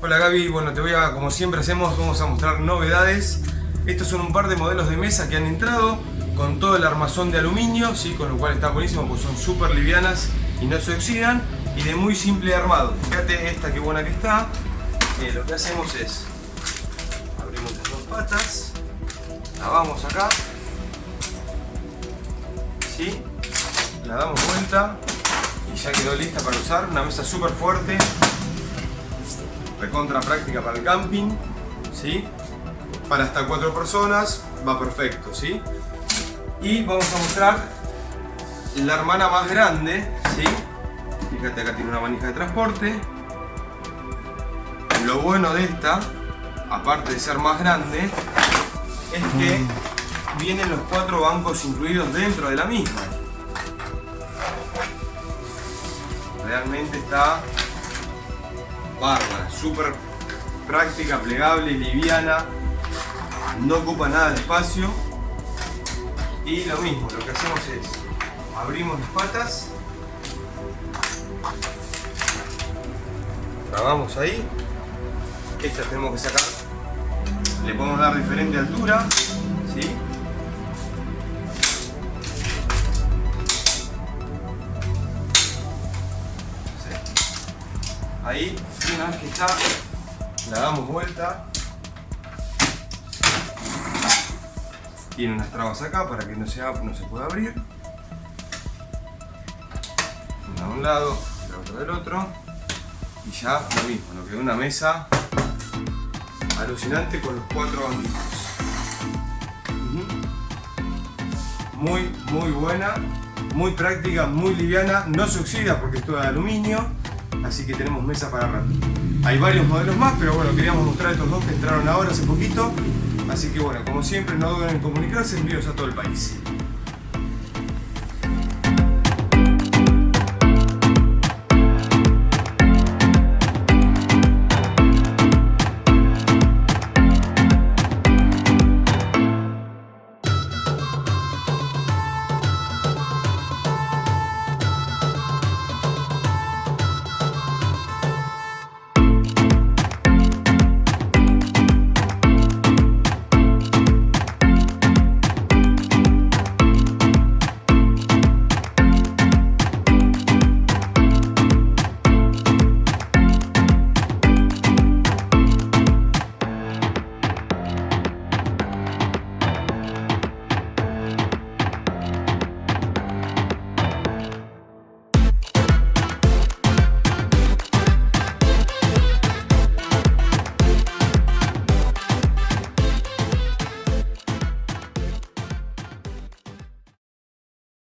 Hola Gaby, bueno te voy a, como siempre hacemos, vamos a mostrar novedades. Estos son un par de modelos de mesa que han entrado con todo el armazón de aluminio, ¿sí? con lo cual está buenísimo porque son súper livianas y no se oxidan y de muy simple armado. Fíjate esta que buena que está. Eh, lo que hacemos es abrimos las dos patas, la vamos acá, ¿sí? la damos vuelta y ya quedó lista para usar. Una mesa súper fuerte, recontra práctica para el camping, ¿sí? para hasta cuatro personas va perfecto. ¿sí? Y vamos a mostrar la hermana más grande. ¿sí? Fíjate acá tiene una manija de transporte. Lo bueno de esta, aparte de ser más grande, es que vienen los cuatro bancos incluidos dentro de la misma. Realmente está bárbara, súper práctica, plegable, liviana, no ocupa nada de espacio. Y lo mismo, lo que hacemos es abrimos las patas, trabamos ahí, esta tenemos que sacar, le podemos dar diferente altura, ¿sí? Ahí, una vez que está, la damos vuelta. Tiene unas trabas acá para que no se, no se pueda abrir. Una de un lado, la otra del otro. Y ya lo mismo, nos quedó una mesa alucinante con los cuatro banditos. Muy, muy buena, muy práctica, muy liviana, no se oxida porque es toda de aluminio así que tenemos mesa para rato. Hay varios modelos más, pero bueno, queríamos mostrar estos dos que entraron ahora hace poquito, así que bueno, como siempre, no duden en comunicarse, envíos a todo el país.